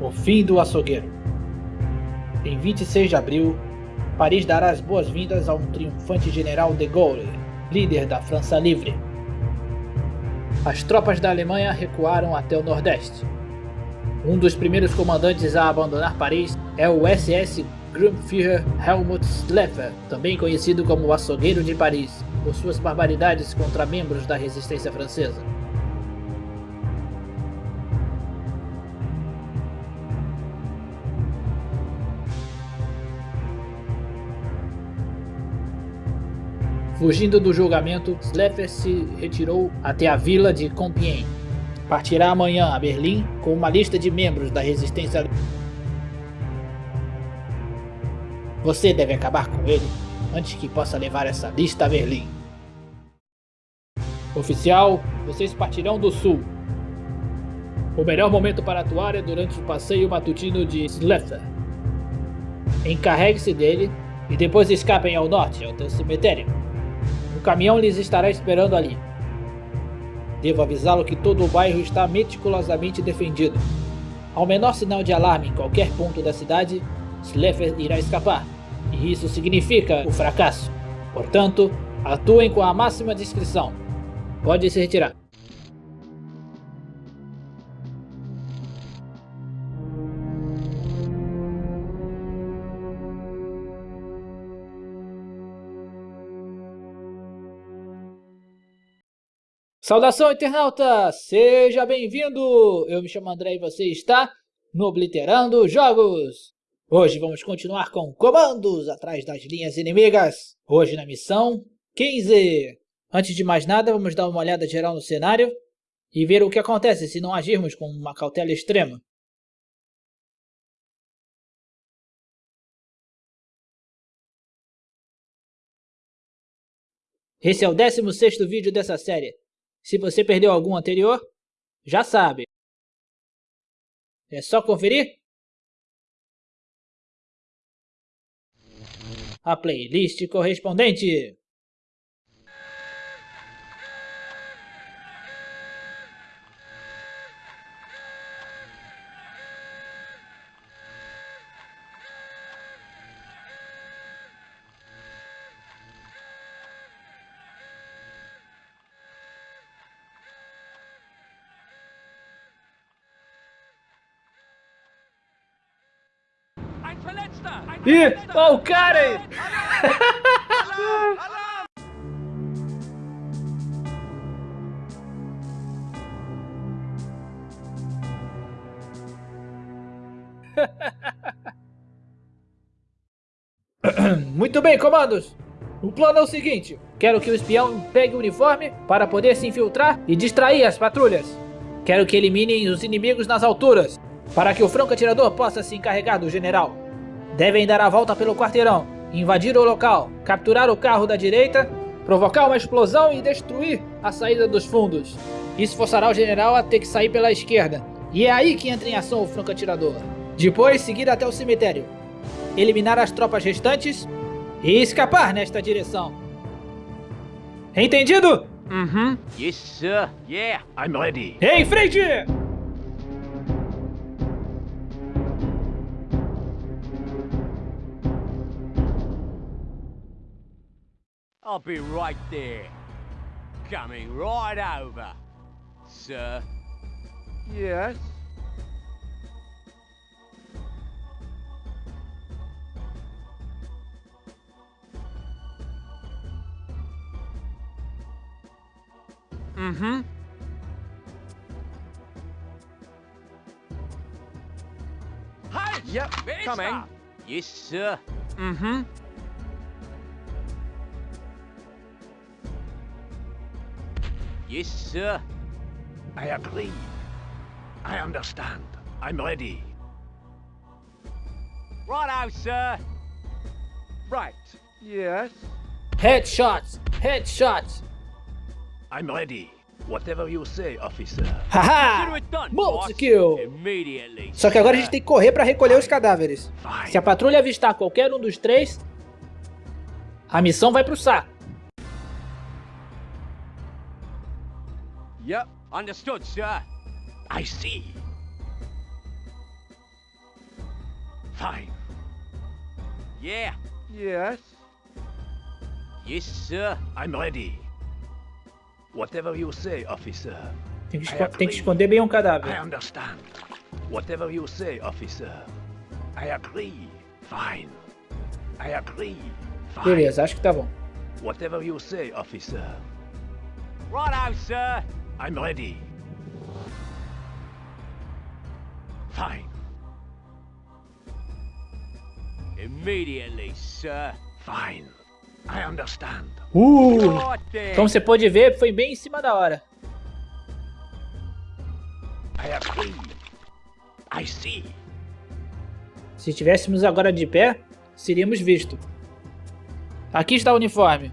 O fim do açougueiro. Em 26 de abril, Paris dará as boas-vindas a um triunfante general de Gaulle, líder da França Livre. As tropas da Alemanha recuaram até o Nordeste. Um dos primeiros comandantes a abandonar Paris é o SS Grundführer Helmut Schleffer, também conhecido como o Açougueiro de Paris, por suas barbaridades contra membros da resistência francesa. Fugindo do julgamento, Schleffer se retirou até a vila de Compiègne. Partirá amanhã a Berlim com uma lista de membros da resistência. Você deve acabar com ele antes que possa levar essa lista a Berlim. Oficial, vocês partirão do sul. O melhor momento para atuar é durante o passeio matutino de Schleffer. Encarregue-se dele e depois escapem ao norte, ao teu cemitério. O caminhão lhes estará esperando ali. Devo avisá-lo que todo o bairro está meticulosamente defendido. Ao menor sinal de alarme em qualquer ponto da cidade, Sleffer irá escapar, e isso significa o fracasso. Portanto, atuem com a máxima discrição. Pode se retirar. Saudação, internauta! Seja bem-vindo! Eu me chamo André e você está no Obliterando Jogos! Hoje vamos continuar com comandos atrás das linhas inimigas. Hoje na missão 15. Antes de mais nada, vamos dar uma olhada geral no cenário e ver o que acontece se não agirmos com uma cautela extrema. Esse é o 16º vídeo dessa série. Se você perdeu algum anterior, já sabe. É só conferir. A playlist correspondente. Ih, ó o cara aí! Muito bem, comandos! O plano é o seguinte, quero que o espião pegue o uniforme para poder se infiltrar e distrair as patrulhas. Quero que eliminem os inimigos nas alturas, para que o franco atirador possa se encarregar do general. Devem dar a volta pelo quarteirão, invadir o local, capturar o carro da direita, provocar uma explosão e destruir a saída dos fundos. Isso forçará o general a ter que sair pela esquerda, e é aí que entra em ação o franco-atirador. Depois, seguir até o cemitério, eliminar as tropas restantes e escapar nesta direção. Entendido? Uhum. Yes, sir. Yeah, I'm ready. Em frente! I'll be right there. Coming right over, sir. Yes? Mm-hmm. Hi! Yep, coming. Yes, sir. Mm-hmm. Yes, sir. I agree. I understand. I'm ready. Righto, sir. Right. Yes? Headshots! Headshots! I'm ready. Whatever you say, officer. Haha! Multi kill! Só que agora a gente tem que correr para recolher os cadáveres. Se a patrulha avistar qualquer um dos três, a missão vai pro saco. Yep, understood, sir. I see. Fine. Yeah. Yes. Yes, sir. I'm ready. Whatever you say, officer. Tem que, esco- tem que esconder bem um I cadáver. understand. Whatever you say, officer. I agree. Fine. I agree. Fine. Beleza, acho que tá bom. Whatever you say, officer. Righto, sir. I'm ready. Fine. Immediately, sir. Fine. I understand. Uh! Como você pode ver, foi bem em cima da hora. I agree. I see. Se estivéssemos agora de pé, seríamos vistos. Aqui está o uniforme.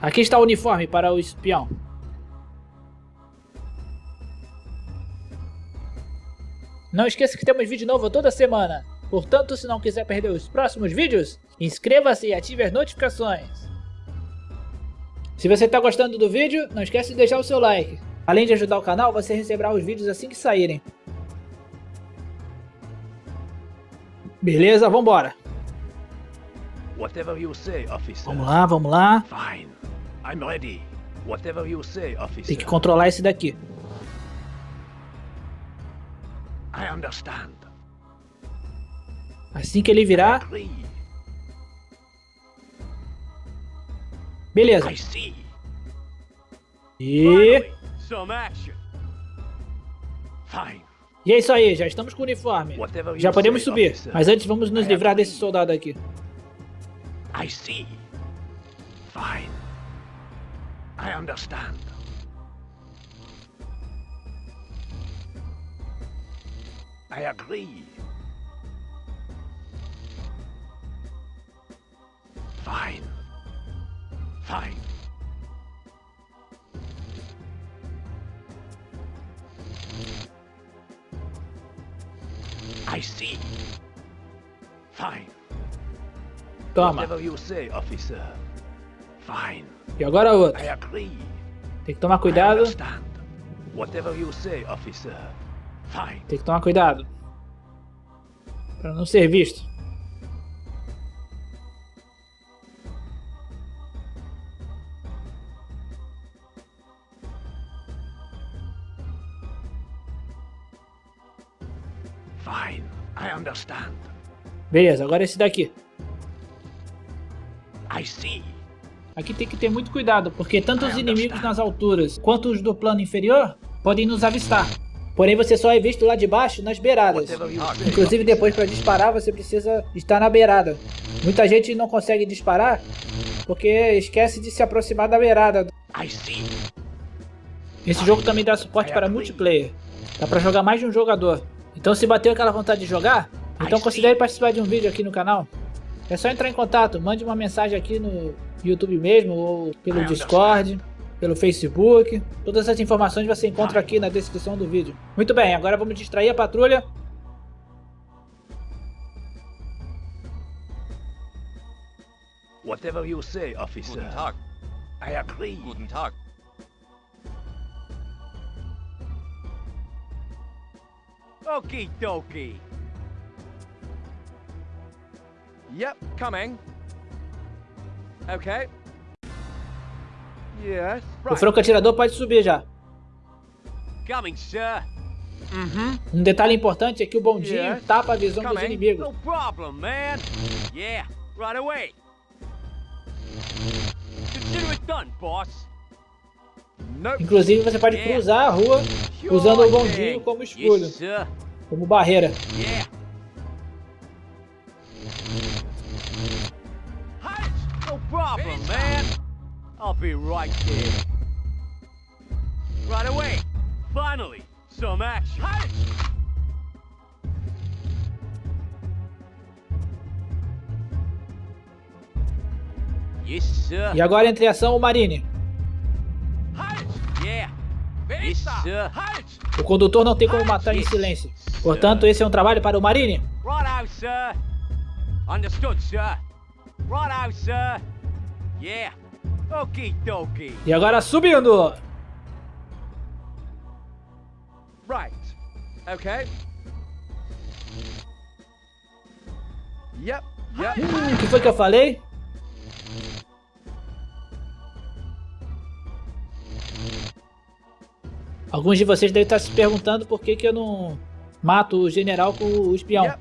Aqui está o uniforme para o espião. Não esqueça que temos vídeo novo toda semana. Portanto, se não quiser perder os próximos vídeos, inscreva-se e ative as notificações. Se você está gostando do vídeo, não esqueça de deixar o seu like. Além de ajudar o canal, você receberá os vídeos assim que saírem. Beleza, vambora. Whatever you say, officer. Vamos lá, vamos lá. Fine. I'm ready. Whatever you say, officer. Tem que controlar esse daqui. I understand. Assim que ele virar, beleza. I see. E... E é isso aí, já estamos com o uniforme. Já podemos subir, mas antes vamos nos livrar desse soldado aqui. I see. Fine. I understand. I agree. Fine. Fine. I see. Fine. Toma. Whatever you say, officer. Fine. E agora outro. I agree. Tem que tomar I cuidado. understand. Whatever you say, officer. Fine. Tem que tomar cuidado. Para não ser visto. Fine. I understand. Beleza, agora esse daqui. I see. Aqui tem que ter muito cuidado, porque tanto os inimigos nas alturas quanto os do plano inferior podem nos avistar. Porém, você só é visto lá de baixo, nas beiradas. Inclusive, depois para disparar, você precisa estar na beirada. Muita gente não consegue disparar porque esquece de se aproximar da beirada. Esse jogo também dá suporte para multiplayer. Dá para jogar mais de um jogador. Então, se bateu aquela vontade de jogar, então considere participar de um vídeo aqui no canal. É só entrar em contato, mande uma mensagem aqui no YouTube mesmo, ou pelo Discord, pelo Facebook. Todas essas informações você encontra aqui na descrição do vídeo. Muito bem, agora vamos distrair a patrulha. Whatever you say, officer. Guten Tag. I agree. Guten Tag. Okie dokie. Yep, coming. Okay. Yes. O franco atirador pode subir já. Coming, sir. Mm-hmm. Um detalhe importante é que o bondinho Yes. tapa a visão dos inimigos. No problem, man. Yeah, right away. Consider it done, boss. Nope. Inclusive você pode cruzar a rua Sure usando o bondinho como escudo, como barreira. No problem, man. I'll be right there. Right away. Finally, some action. Yes, sir. E agora entre ação o Marine. Yes! O condutor não tem como matar em silêncio. Portanto, esse é um trabalho para o Marine. Righto, sir. Understood, sir. Righto, sir. Yeah. Okie dokie. E agora subindo. Right. Okay. Yep, yep. Hum, o que foi que eu falei? Alguns de vocês devem estar se perguntando por que, que eu não mato o general com o espião. Yep.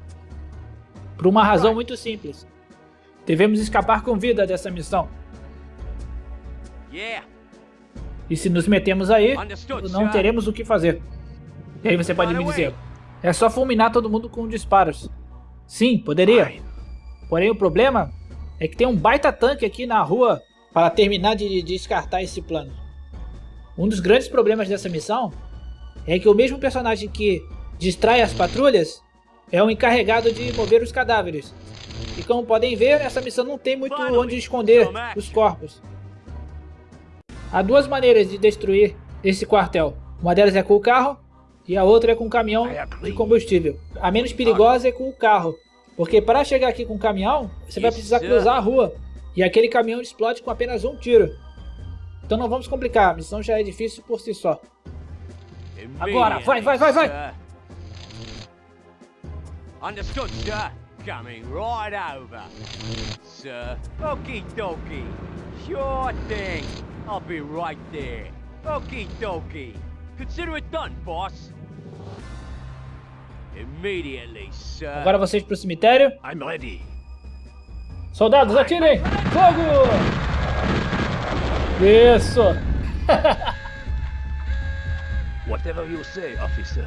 Por uma razão muito simples. Devemos escapar com vida dessa missão. E se nos metemos aí, não teremos o que fazer. E aí você pode me dizer, é só fulminar todo mundo com disparos. Sim, poderia. Porém o problema é que tem um baita tanque aqui na rua para terminar de descartar esse plano. Um dos grandes problemas dessa missão é que o mesmo personagem que distrai as patrulhas é o encarregado de mover os cadáveres. E como podem ver, essa missão não tem muito onde esconder os corpos. Há duas maneiras de destruir esse quartel. Uma delas é com o carro e a outra é com o caminhão de combustível. A menos perigosa é com o carro, porque para chegar aqui com o caminhão, você vai precisar cruzar a rua e aquele caminhão explode com apenas um tiro. Então não vamos complicar, a missão já é difícil por si só. Agora, vai, vai, vai, vai. Understood, sir. Coming right over. Sir. Okie dokie. Sure thing. I'll be right there. Okie dokie. Consider it done, boss. Immediately, sir. Agora vocês pro cemitério. I'm ready. Soldados, atirem! Fogo! Isso! Whatever you say, officer.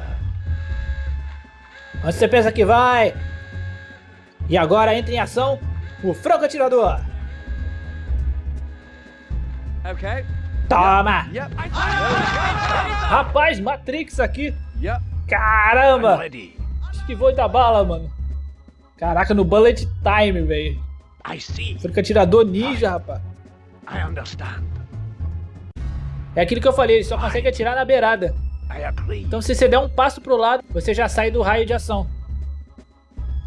Onde você pensa que vai? E agora entra em ação o franco atirador. Okay. Toma! Yep. Rapaz, Matrix aqui. Caramba! ready. Esquivou da bala, mano. Caraca, no bullet time, velho. I see. Franco atirador ninja, rapaz. I understand. É aquilo que eu falei, ele só consegue atirar na beirada. Então se você der um passo pro lado, você já sai do raio de ação.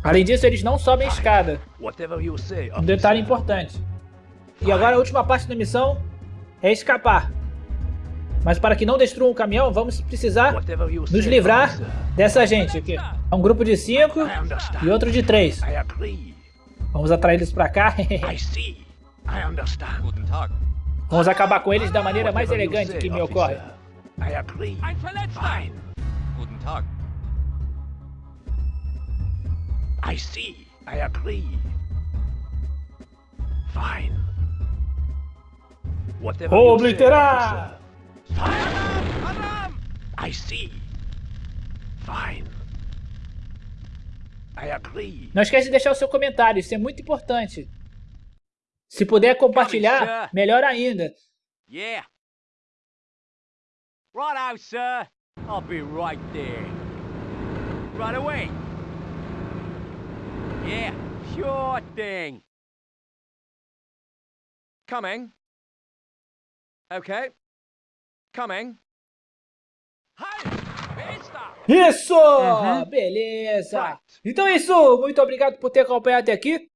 Além disso, eles não sobem escada. You say, Um detalhe importante. E agora a última parte da missão é escapar. Mas para que não destruam o caminhão, vamos precisar nos livrar dessa gente aqui. É um grupo de cinco e outro de três. Vamos atrair eles pra cá. I see. I understand. Guten Tag. Vamos acabar com eles da maneira mais elegante que me ocorre. I agree. Fine. Guten Tag. I see. I agree. Fine. Obliterar! I see. Fine. I agree. Não esquece de deixar o seu comentário, isso é muito importante. Se puder compartilhar, melhor ainda. Yeah. Righto, sir. I'll be right there. Right away. Yeah, sure thing. Coming. Okay. Coming. Isso! Uhum. Beleza! Então é isso, muito obrigado por ter acompanhado até aqui.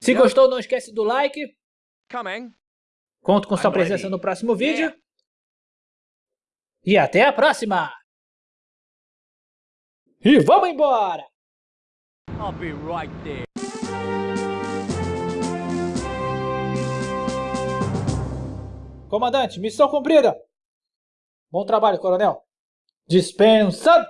Se gostou, não esquece do like. Coming. Conto com sua presença no próximo vídeo. E até a próxima! E vamos embora! I'll be right there. Comandante, missão cumprida! Bom trabalho, coronel! Dispensado!